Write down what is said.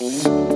Música